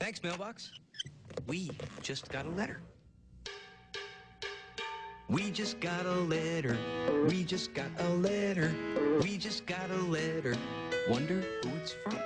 Thanks, mailbox. We just got a letter. We just got a letter. We just got a letter. We just got a letter. Wonder who it's from.